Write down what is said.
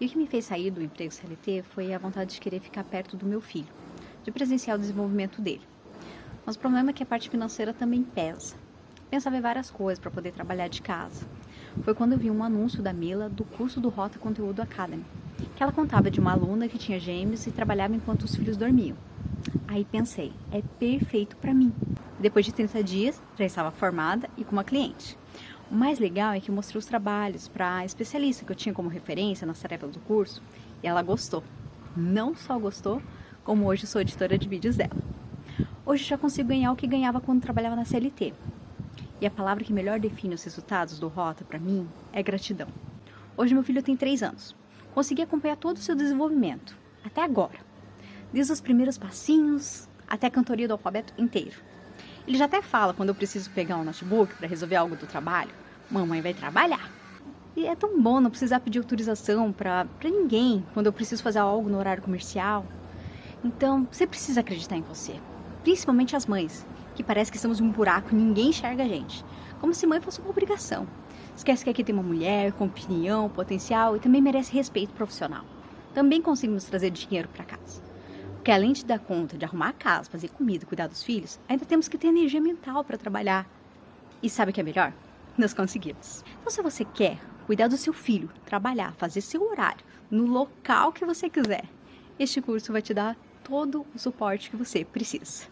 E o que me fez sair do emprego CLT foi a vontade de querer ficar perto do meu filho, de presenciar o desenvolvimento dele. Mas o problema é que a parte financeira também pesa. Pensava em várias coisas para poder trabalhar de casa. Foi quando eu vi um anúncio da Mila do curso do Rota Conteúdo Academy, que ela contava de uma aluna que tinha gêmeos e trabalhava enquanto os filhos dormiam. Aí pensei, é perfeito para mim. Depois de 30 dias, já estava formada e com uma cliente. O mais legal é que eu mostrei os trabalhos para a especialista que eu tinha como referência nas tarefas do curso e ela gostou. Não só gostou, como hoje sou editora de vídeos dela. Hoje já consigo ganhar o que ganhava quando trabalhava na CLT. E a palavra que melhor define os resultados do Rota para mim é gratidão. Hoje meu filho tem 3 anos. Consegui acompanhar todo o seu desenvolvimento, até agora. Desde os primeiros passinhos até a cantoria do alfabeto inteiro. Ele já até fala quando eu preciso pegar um notebook para resolver algo do trabalho, mamãe vai trabalhar. E é tão bom não precisar pedir autorização para ninguém quando eu preciso fazer algo no horário comercial. Então, você precisa acreditar em você, principalmente as mães, que parece que estamos em um buraco e ninguém enxerga a gente, como se mãe fosse uma obrigação. Esquece que aqui tem uma mulher com opinião, potencial e também merece respeito profissional. Também conseguimos trazer dinheiro para casa. Porque além de dar conta de arrumar a casa, fazer comida, cuidar dos filhos, ainda temos que ter energia mental para trabalhar. E sabe o que é melhor? Nós conseguimos. Então se você quer cuidar do seu filho, trabalhar, fazer seu horário, no local que você quiser, este curso vai te dar todo o suporte que você precisa.